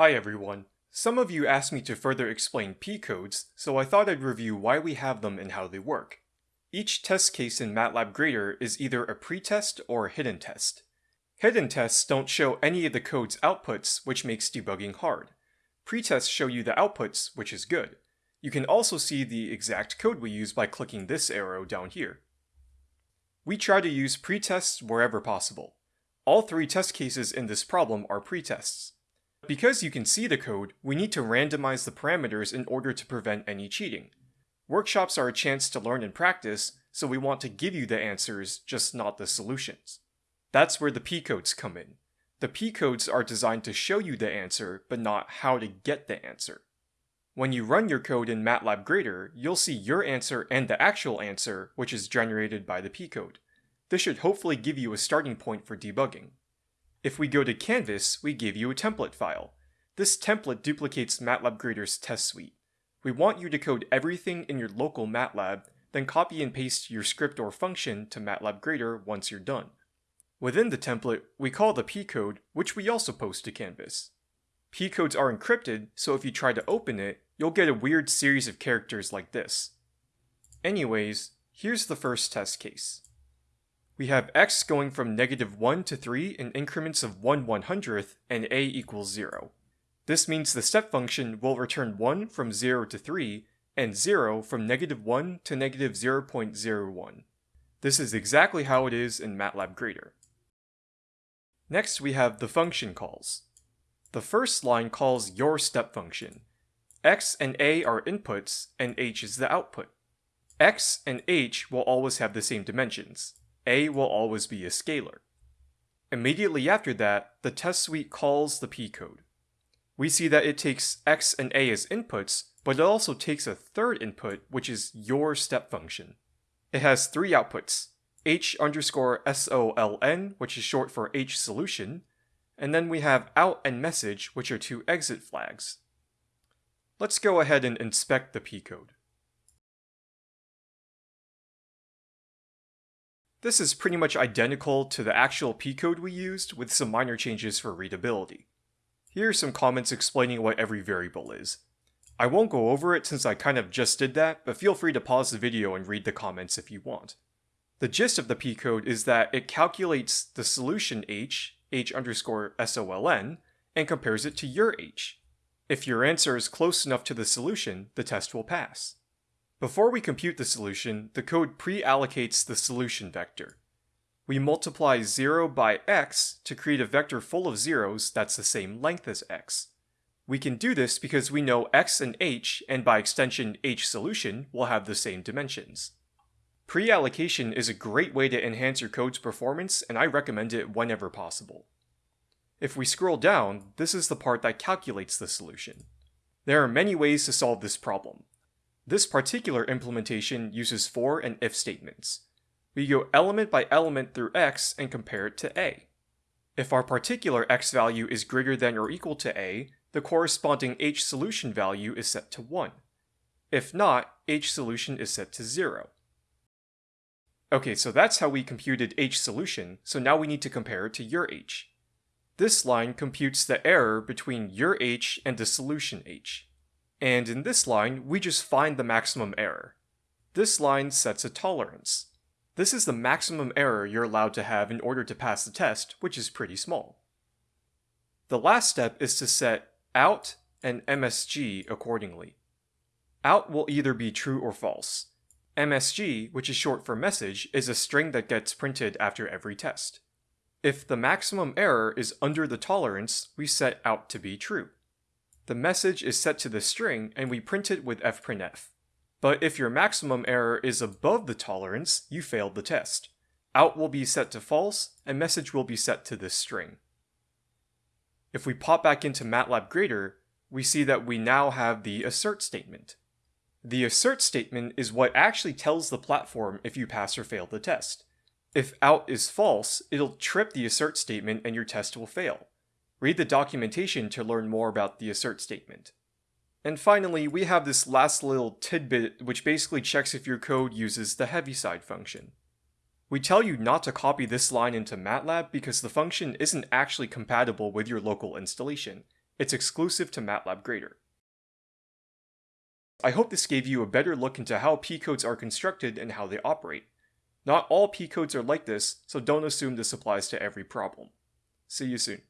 Hi everyone. Some of you asked me to further explain P-codes, so I thought I'd review why we have them and how they work. Each test case in MATLAB Grader is either a pretest or a hidden test. Hidden tests don't show any of the code's outputs, which makes debugging hard. Pretests show you the outputs, which is good. You can also see the exact code we use by clicking this arrow down here. We try to use pretests wherever possible. All three test cases in this problem are pretests. Because you can see the code, we need to randomize the parameters in order to prevent any cheating. Workshops are a chance to learn and practice, so we want to give you the answers, just not the solutions. That's where the P-codes come in. The P-codes are designed to show you the answer, but not how to get the answer. When you run your code in MATLAB Grader, you'll see your answer and the actual answer, which is generated by the P-code. This should hopefully give you a starting point for debugging. If we go to Canvas, we give you a template file. This template duplicates MATLAB Grader's test suite. We want you to code everything in your local MATLAB, then copy and paste your script or function to MATLAB Grader once you're done. Within the template, we call the P-code, which we also post to Canvas. P-codes are encrypted, so if you try to open it, you'll get a weird series of characters like this. Anyways, here's the first test case. We have x going from negative 1 to 3 in increments of 1 100th and a equals 0. This means the step function will return 1 from 0 to 3 and 0 from negative 1 to negative 0.01. This is exactly how it is in MATLAB Grader. Next we have the function calls. The first line calls your step function. x and a are inputs and h is the output. x and h will always have the same dimensions a will always be a scalar. Immediately after that, the test suite calls the p-code. We see that it takes x and a as inputs, but it also takes a third input, which is your step function. It has three outputs, h underscore soln, which is short for h solution, and then we have out and message, which are two exit flags. Let's go ahead and inspect the p-code. This is pretty much identical to the actual P-code we used, with some minor changes for readability. Here are some comments explaining what every variable is. I won't go over it since I kind of just did that, but feel free to pause the video and read the comments if you want. The gist of the P-code is that it calculates the solution h, h underscore soln, and compares it to your h. If your answer is close enough to the solution, the test will pass. Before we compute the solution, the code pre-allocates the solution vector. We multiply 0 by x to create a vector full of zeros that's the same length as x. We can do this because we know x and h, and by extension h solution, will have the same dimensions. Pre-allocation is a great way to enhance your code's performance, and I recommend it whenever possible. If we scroll down, this is the part that calculates the solution. There are many ways to solve this problem. This particular implementation uses for and if statements. We go element by element through x and compare it to a. If our particular x value is greater than or equal to a, the corresponding h solution value is set to 1. If not, h solution is set to 0. Okay, so that's how we computed h solution, so now we need to compare it to your h. This line computes the error between your h and the solution h. And in this line, we just find the maximum error. This line sets a tolerance. This is the maximum error you're allowed to have in order to pass the test, which is pretty small. The last step is to set out and MSG accordingly. Out will either be true or false. MSG, which is short for message, is a string that gets printed after every test. If the maximum error is under the tolerance, we set out to be true the message is set to the string and we print it with fprintf. But if your maximum error is above the tolerance, you failed the test. Out will be set to false, and message will be set to this string. If we pop back into MATLAB Grader, we see that we now have the assert statement. The assert statement is what actually tells the platform if you pass or fail the test. If out is false, it'll trip the assert statement and your test will fail. Read the documentation to learn more about the assert statement. And finally, we have this last little tidbit which basically checks if your code uses the Heaviside function. We tell you not to copy this line into MATLAB because the function isn't actually compatible with your local installation. It's exclusive to MATLAB Grader. I hope this gave you a better look into how P-codes are constructed and how they operate. Not all P-codes are like this, so don't assume this applies to every problem. See you soon.